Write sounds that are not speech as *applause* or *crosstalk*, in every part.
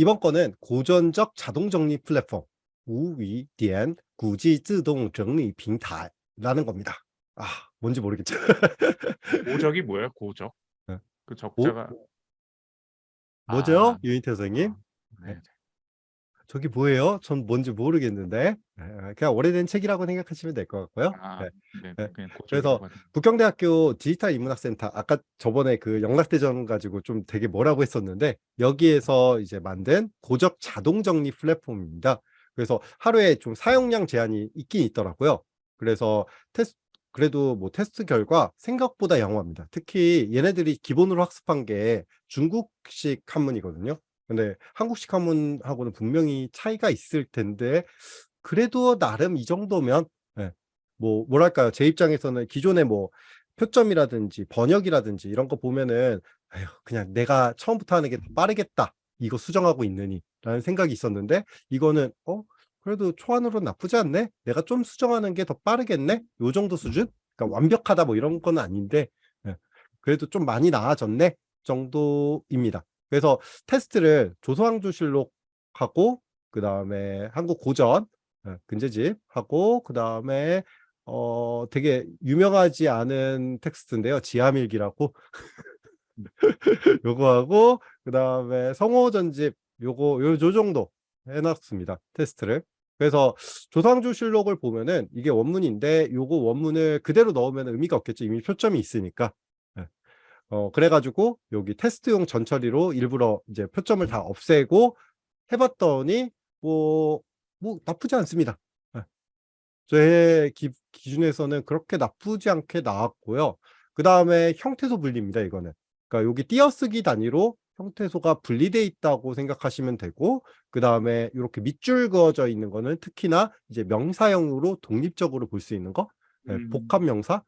이번 건은 고전적 자동 정리 플랫폼 우위디엔 구지自동 정리 빙타라는 겁니다. 아 뭔지 모르겠죠. *laughs* 고적이 뭐예요? 고적? 네. 그 적자가 오? 뭐죠? 아, 유인태 선생님? 아. 네. 네. 네. 저기 뭐예요? 전 뭔지 모르겠는데 네, 그냥 오래된 책이라고 생각하시면 될 것 같고요. 아, 네. 네. 고적이라고 그래서 북경대학교 디지털 인문학센터 아까 저번에 그 영락대전 가지고 좀 되게 뭐라고 했었는데 여기에서 이제 만든 고적 자동 정리 플랫폼입니다. 그래서 하루에 좀 사용량 제한이 있긴 있더라고요. 그래서 테스트 그래도 뭐 테스트 결과 생각보다 양호합니다. 특히 얘네들이 기본으로 학습한 게 중국식 한문이거든요. 근데 한국식 한문하고는 분명히 차이가 있을 텐데 그래도 나름 이 정도면 예, 뭐 뭐랄까요? 제 입장에서는 기존에 뭐 표점이라든지 번역이라든지 이런 거 보면은 아휴 그냥 내가 처음부터 하는 게더 빠르겠다 이거 수정하고 있느니 라는 생각이 있었는데 이거는 어 그래도 초안으로 나쁘지 않네? 내가 좀 수정하는 게 더 빠르겠네? 요 정도 수준? 그러니까 완벽하다 뭐 이런 건 아닌데 예, 그래도 좀 많이 나아졌네 정도입니다 그래서 테스트를 조소항조실록하고 그 다음에 한국 고전 예, 근제집 하고 그 다음에 어 되게 유명하지 않은 텍스트인데요. 지하밀기라고. *laughs* 요거 하고 그 다음에 성호전집 요거 요, 요 정도 해놨습니다 테스트를. 그래서 조상조실록을 보면은 이게 원문인데 요거 원문을 그대로 넣으면 의미가 없겠죠. 이미 표점이 있으니까. 예. 어 그래가지고 여기 테스트용 전처리로 일부러 이제 표점을 다 없애고 해봤더니 뭐, 뭐 나쁘지 않습니다. 예. 제 기, 기준에서는 그렇게 나쁘지 않게 나왔고요. 그 다음에 형태소 분리입니다. 이거는. 그러니까 여기 띄어쓰기 단위로 형태소가 분리돼 있다고 생각하시면 되고 그 다음에 이렇게 밑줄 그어져 있는 거는 특히나 이제 명사형으로 독립적으로 볼 수 있는 거 예, 음. 복합 명사 예. 예.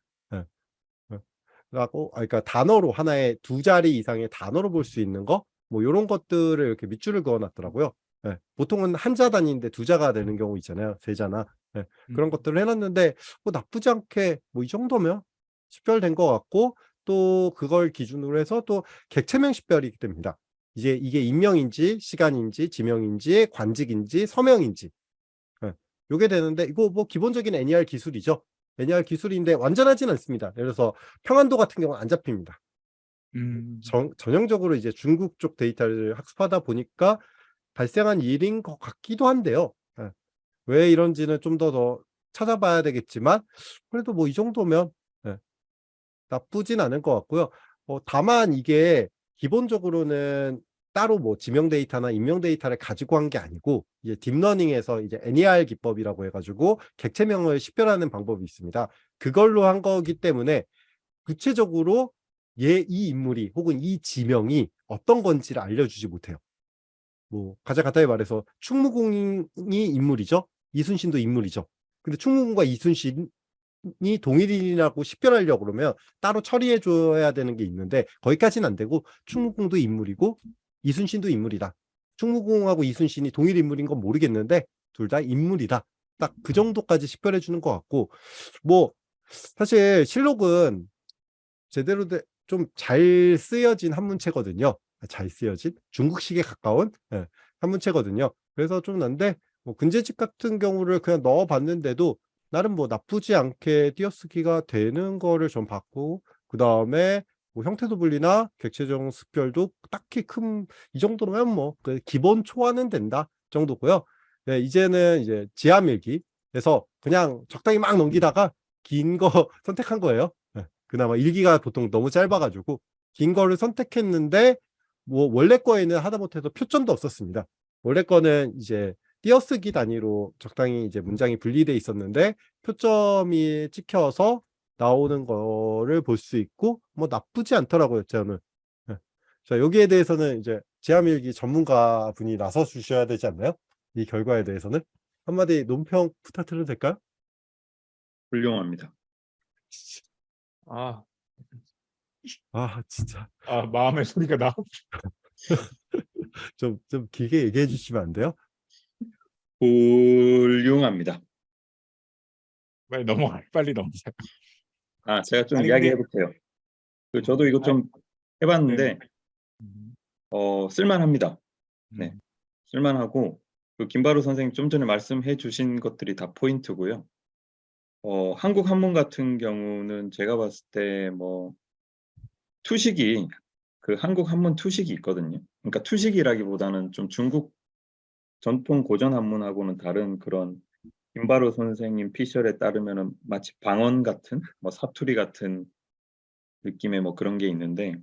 라고 아, 그러니까 단어로 하나의 두 자리 이상의 단어로 볼 수 있는 거 뭐 이런 것들을 이렇게 밑줄을 그어 놨더라고요. 예, 보통은 한자 단위인데 두 자가 되는 경우 있잖아요. 세 자나 예, 그런 음. 것들을 해놨는데 뭐 나쁘지 않게 뭐 이 정도면 식별된 것 같고 또 그걸 기준으로 해서 또 객체명 식별이 됩니다. 이제 이게 인명인지 시간인지 지명인지 관직인지 서명인지 예, 요게 되는데 이거 뭐 기본적인 NER 기술이죠. NER 기술인데 완전하진 않습니다. 예를 들어서 평안도 같은 경우는 안 잡힙니다. 음. 전, 전형적으로 이제 중국 쪽 데이터를 학습하다 보니까 발생한 일인 것 같기도 한데요. 예. 왜 이런지는 좀 더 더 찾아봐야 되겠지만 그래도 뭐 이 정도면 예. 나쁘진 않을 것 같고요. 어, 다만 이게 기본적으로는 따로 뭐 지명 데이터나 인명 데이터를 가지고 한 게 아니고 이제 딥러닝에서 이제 NER 기법이라고 해가지고 객체명을 식별하는 방법이 있습니다. 그걸로 한 거기 때문에 구체적으로 얘 이 인물이 혹은 이 지명이 어떤 건지를 알려주지 못해요. 뭐 가장 간단히 말해서 충무공이 인물이죠. 이순신도 인물이죠. 근데 충무공과 이순신이 동일인이라고 식별하려고 그러면 따로 처리해 줘야 되는 게 있는데 거기까지는 안 되고 충무공도 인물이고 이순신도 인물이다. 충무공하고 이순신이 동일 인물인 건 모르겠는데 둘 다 인물이다. 딱 그 정도까지 식별해 주는 것 같고 뭐 사실 실록은 제대로 좀 잘 쓰여진 한문체거든요. 아, 잘 쓰여진 중국식에 가까운 예, 한문체거든요. 그래서 좀 난데 뭐 근제집 같은 경우를 그냥 넣어 봤는데도 나름 뭐 나쁘지 않게 띄어쓰기가 되는 거를 좀 봤고 그 다음에 뭐 형태소 분리나 객체적 습별도 딱히 큰 이 정도면 뭐 그 기본 초안은 된다 정도고요. 네, 이제는 이제 지하 밀기 그래서 그냥 적당히 막 넘기다가 긴 거 *laughs* 선택한 거예요. 네, 그나마 일기가 보통 너무 짧아가지고 긴 거를 선택했는데 뭐 원래 거에는 하다못해서 표점도 없었습니다. 원래 거는 이제 띄어쓰기 단위로 적당히 이제 문장이 분리돼 있었는데 표점이 찍혀서 나오는 거를 볼 수 있고 뭐 나쁘지 않더라고요 저는 네. 자 여기에 대해서는 이제 지하밀기 전문가 분이 나서 주셔야 되지 않나요? 이 결과에 대해서는 한마디 논평 부탁드려도 될까요? 훌륭합니다. 아, 아 진짜 아 마음의 소리가 나. *laughs* 좀좀 길게 얘기해 주시면 안 돼요? 훌륭합니다. 빨리 넘어가. 빨리 넘어가요. 아, 제가 좀 아니, 이야기해 근데- 볼게요. 그 저도 이거 좀 해봤는데 음. 어, 쓸만합니다. 네. 쓸만하고 그 김바로 선생님 좀 전에 말씀해 주신 것들이 다 포인트고요. 어, 한국 한문 같은 경우는 제가 봤을 때 뭐 투식이 그 한국 한문 투식이 있거든요. 그러니까 투식이라기보다는 좀 중국 전통 고전 한문하고는 다른 그런 김바로 선생님 피셜에 따르면은 마치 방언 같은 뭐 사투리 같은 느낌의 뭐 그런 게 있는데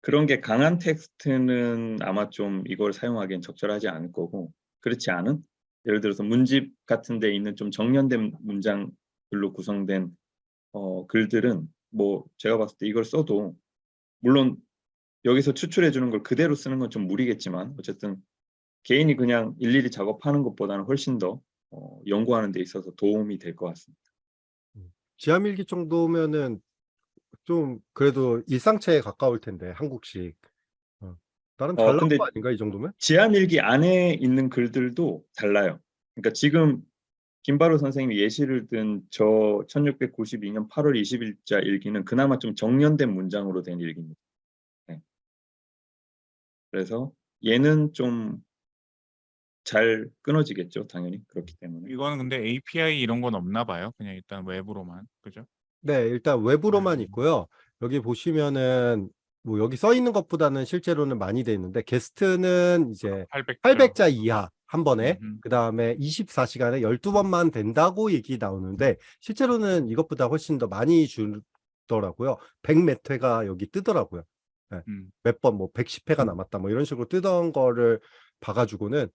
그런 게 강한 텍스트는 아마 좀 이걸 사용하기엔 적절하지 않을 거고 그렇지 않은? 예를 들어서 문집 같은 데 있는 좀 정연된 문장들로 구성된 어, 글들은 뭐 제가 봤을 때 이걸 써도 물론 여기서 추출해 주는 걸 그대로 쓰는 건 좀 무리겠지만 어쨌든 개인이 그냥 일일이 작업하는 것보다는 훨씬 더 어, 연구하는 데 있어서 도움이 될 것 같습니다. 지하밀기 정도면은 좀 그래도 일상체에 가까울 텐데 한국식. 어. 나름 어, 잘 나온 거 아닌가 이 정도면? 지하밀기 안에 있는 글들도 달라요. 그러니까 지금 김바로 선생님이 예시를 든 저 1692년 8월 20일자 일기는 그나마 좀 정연된 문장으로 된 일기입니다. 네. 그래서 얘는 좀 잘 끊어지겠죠, 당연히 그렇기 때문에. 이거는 근데 API 이런 건 없나 봐요. 그냥 일단 외부로만. 그죠? 네, 일단 외부로만 음. 있고요. 여기 보시면은 뭐 여기 써 있는 것보다는 실제로는 많이 돼 있는데 게스트는 이제 800. 800자 이하 한 번에 음, 그 다음에 24시간에 12번만 된다고 얘기 나오는데 실제로는 이것보다 훨씬 더 많이 주더라고요. 100몇 회가 여기 뜨더라고요. 음. 몇번 뭐 110회가 남았다 뭐 이런 식으로 뜨던 거를 봐가지고는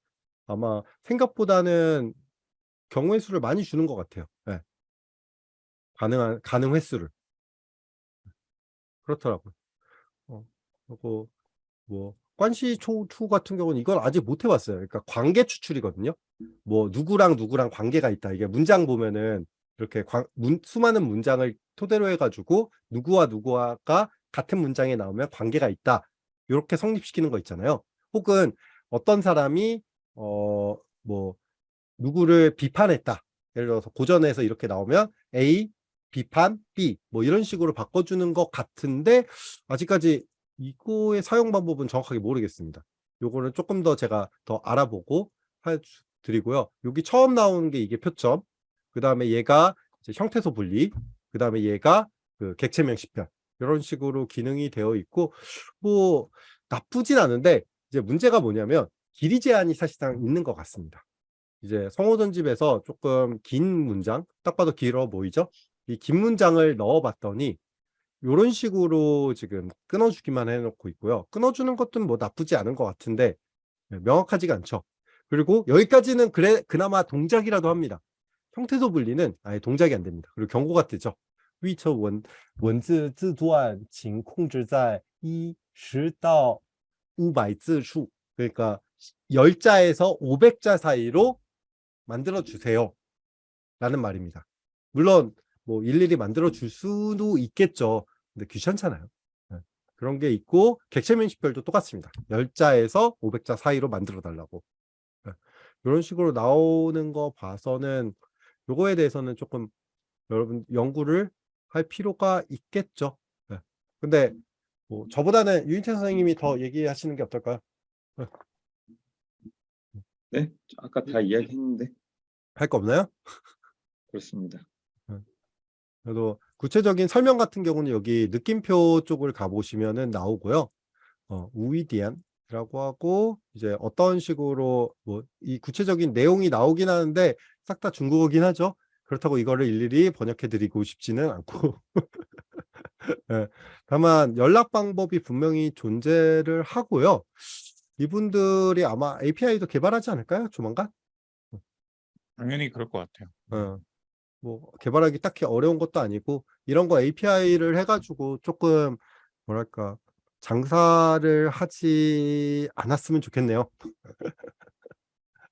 아마 생각보다는 경우의 수를 많이 주는 것 같아요. 예. 가능한 가능 횟수를 그렇더라고요. 어, 그리고 뭐 관시 초투 같은 경우는 이건 아직 못 해봤어요. 그러니까 관계 추출이거든요. 뭐 누구랑 누구랑 관계가 있다. 이게 문장 보면은 이렇게 관- 문- 수많은 문장을 토대로 해가지고 누구와 누구가 같은 문장에 나오면 관계가 있다. 이렇게 성립시키는 거 있잖아요. 혹은 어떤 사람이 어 뭐 누구를 비판했다. 예를 들어서 고전에서 이렇게 나오면 A 비판 B 뭐 이런 식으로 바꿔주는 것 같은데 아직까지 이거의 사용 방법은 정확하게 모르겠습니다. 요거는 조금 더 제가 더 알아보고 해 드리고요. 여기 처음 나오는 게 이게 표점. 그 다음에 얘가 이제 형태소 분리. 그 다음에 얘가 그 객체명 시편. 이런 식으로 기능이 되어 있고 뭐 나쁘진 않은데 이제 문제가 뭐냐면 길이 제한이 사실상 있는 것 같습니다. 이제 성호전집에서 조금 긴 문장, 딱 봐도 길어 보이죠? 이 긴 문장을 넣어봤더니 이런 식으로 지금 끊어주기만 해놓고 있고요. 끊어주는 것도 뭐 나쁘지 않은 것 같은데 네, 명확하지가 않죠. 그리고 여기까지는 그래 그나마 동작이라도 합니다. 형태소 분리는 아예 동작이 안 됩니다. 그리고 경고가 뜨죠. 위처 원 원즈 字段请控制在一十到五百字数 그러니까 10자에서 500자 사이로 만들어 주세요. 라는 말입니다. 물론 뭐 일일이 만들어 줄 수도 있겠죠. 근데 귀찮잖아요. 네. 그런 게 있고 객체 면식별도 똑같습니다. 10자에서 500자 사이로 만들어 달라고. 네. 이런 식으로 나오는 거 봐서는 요거에 대해서는 조금 여러분 연구를 할 필요가 있겠죠. 네. 근데 뭐 저보다는 유인태 선생님이 더 얘기하시는 게 어떨까요? 네, 아까 다 이야기했는데 할 거 없나요? 그렇습니다. 그래도 구체적인 설명 같은 경우는 여기 느낌표 쪽을 가보시면은 나오고요. 어, 우이디안이라고 하고 이제 어떤 식으로 뭐 이 구체적인 내용이 나오긴 하는데 싹 다 중국어긴 하죠. 그렇다고 이거를 일일이 번역해 드리고 싶지는 않고 예, *laughs* 다만 연락 방법이 분명히 존재를 하고요. 이분들이 아마 API도 개발하지 않을까요? 조만간? 당연히 그럴 것 같아요. 어, 뭐 개발하기 딱히 어려운 것도 아니고 이런 거 API를 해가지고 조금 뭐랄까 장사를 하지 않았으면 좋겠네요.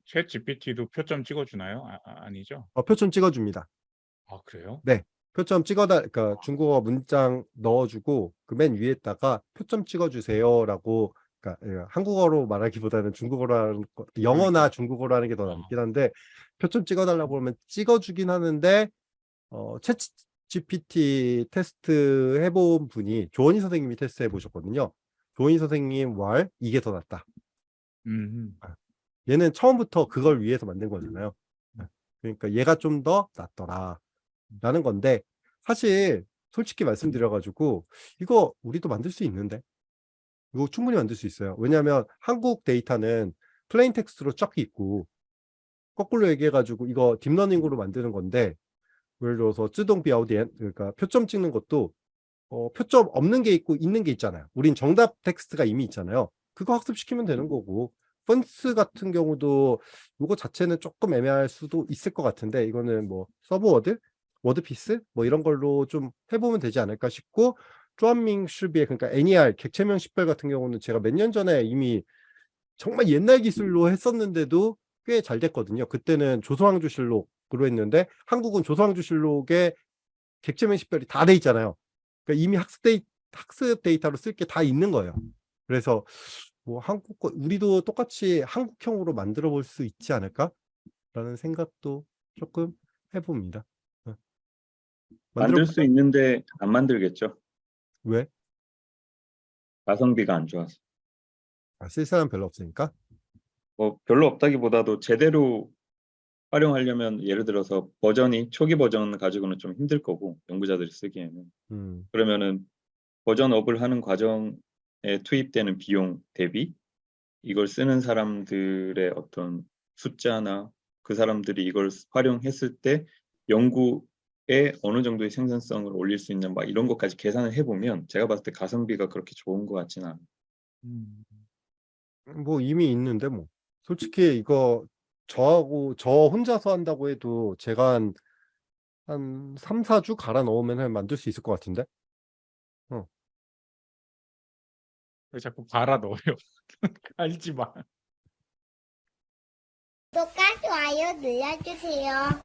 챗 GPT도 표점 찍어주나요? 아, 아, 아니죠? 어, 표점 찍어줍니다. 아 그래요? 표점 찍어달, 그러니까 중국어 문장 넣어주고 그 맨 위에다가 표점 찍어주세요라고, 그러니까 예, 한국어로 말하기보다는 중국어로 영어나 중국어로 하는 게 더 낫긴 한데 표점 찍어달라고 하면 찍어주긴 하는데 어, 챗 GPT 테스트 해본 분이 조원희 선생님이 테스트 해보셨거든요. 조원희 선생님 왈 이게 더 낫다. 음, 얘는 처음부터 그걸 위해서 만든 거잖아요. 네. 그러니까 얘가 좀 더 낫더라. 라는 건데 사실 솔직히 말씀드려 가지고 이거 우리도 만들 수 있는데 이거 충분히 만들 수 있어요. 왜냐하면 한국 데이터는 plain text로 쫙 있고 거꾸로 얘기해 가지고 이거 딥러닝으로 만드는 건데 예를 들어서 自动标点 그러니까 표점 찍는 것도 어, 표점 없는 게 있고 있는 게 있잖아요. 우린 정답 텍스트가 이미 있잖아요. 그거 학습시키면 되는 거고 分词 같은 경우도 이거 자체는 조금 애매할 수도 있을 것 같은데 이거는 뭐 subword, wordpiece 뭐 이런 걸로 좀 해보면 되지 않을까 싶고 专名识别 그러니까 NER 객체명 식별 같은 경우는 제가 몇 년 전에 이미 정말 옛날 기술로 했었는데도 꽤 잘 됐거든요. 그때는 조선왕조실록으로 했는데 한국은 조선왕조실록에 객체명 식별이 다 돼 있잖아요. 그러니까 이미 학습 데이 학습 데이터로 쓸 게 다 있는 거예요. 그래서 뭐 한국 거 우리도 똑같이 한국형으로 만들어 볼 수 있지 않을까라는 생각도 조금 해봅니다. 어. 만들 수 있는데 안 만들겠죠. 왜? 가성비가 안 좋아서. 아, 쓸 사람 별로 없으니까. 뭐 별로 없다기보다도 제대로 활용하려면 예를 들어서 버전이 초기 버전 가지고는 좀 힘들 거고 연구자들이 쓰기에는 음, 그러면은 버전 업을 하는 과정에 투입되는 비용 대비 이걸 쓰는 사람들의 어떤 숫자나 그 사람들이 이걸 활용했을 때 연구에 어느 정도의 생산성을 올릴 수 있는 막 이런 것까지 계산을 해보면 제가 봤을 때 가성비가 그렇게 좋은 것 같지는 않아요. 음. 뭐 이미 있는데 뭐 솔직히 이거 저하고 저 혼자서 한다고 해도 제가 한, 한 3, 4주 갈아 넣으면 만들 수 있을 것 같은데? 왜 자꾸 갈아 넣어요? *laughs* 알지 마. 구독과 좋아요 눌러주세요.